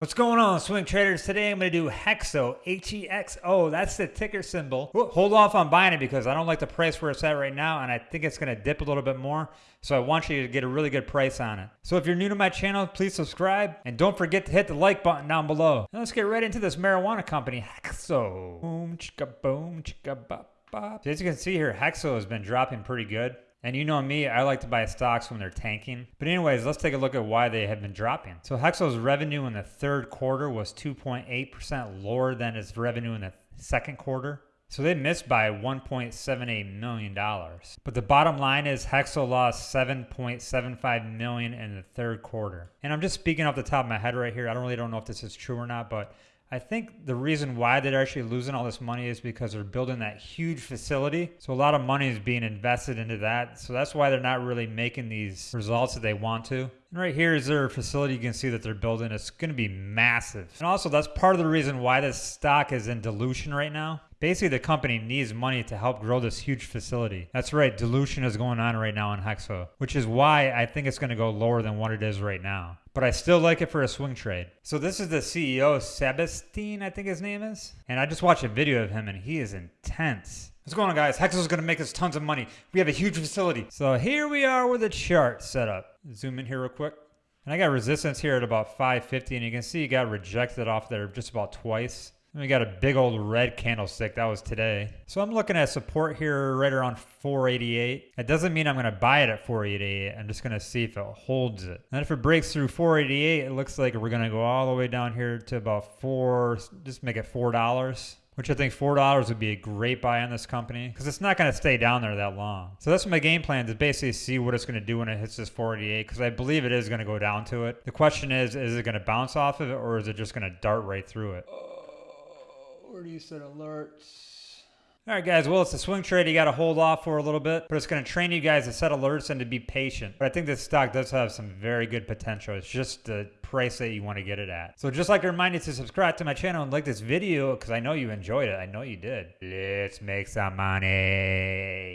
What's going on, swing traders? Today I'm going to do Hexo, H-E-X-O. That's the ticker symbol. Hold off on buying it because I don't like the price where it's at right now, and I think it's going to dip a little bit more. So I want you to get a really good price on it. So if you're new to my channel, please subscribe, and don't forget to hit the like button down below. Now let's get right into this marijuana company, Hexo. Boom, chicka boom, chicka bop bop. So as you can see here, Hexo has been dropping pretty good. And you know me, I like to buy stocks when they're tanking. But anyways, let's take a look at why they have been dropping. So Hexo's revenue in the third quarter was 2.8% lower than its revenue in the second quarter. So they missed by $1.78 million. But the bottom line is Hexo lost 7.75 million in the third quarter. And I'm just speaking off the top of my head right here. I don't really don't know if this is true or not, but I think the reason why they're actually losing all this money is because they're building that huge facility. So a lot of money is being invested into that. So that's why they're not really making these results that they want to. And right here is their facility. You can see that they're building. It's going to be massive. And also that's part of the reason why this stock is in dilution right now. Basically, the company needs money to help grow this huge facility. That's right, dilution is going on right now in Hexo, which is why I think it's going to go lower than what it is right now. But I still like it for a swing trade. So this is the CEO, Sebastian, I think his name is. And I just watched a video of him and he is intense. What's going on guys? Hexo's going to make us tons of money. We have a huge facility. So here we are with a chart set up. Zoom in here real quick. And I got resistance here at about 550 and you can see it got rejected off there just about twice. And we got a big old red candlestick. That was today. So I'm looking at support here right around 488. That doesn't mean I'm going to buy it at 488. I'm just going to see if it holds it. And if it breaks through 488, it looks like we're going to go all the way down here to about four, just make it $4 which I think $4 would be a great buy on this company because it's not going to stay down there that long. So that's my game plan to basically see what it's going to do when it hits this 488 because I believe it is going to go down to it. The question is, is it going to bounce off of it or is it just going to dart right through it? Where do you set alerts? All right, guys. Well, it's a swing trade. You got to hold off for a little bit, but it's going to train you guys to set alerts and to be patient. But I think this stock does have some very good potential. It's just the price that you want to get it at. So just like to remind you to subscribe to my channel and like this video because I know you enjoyed it. I know you did. Let's make some money.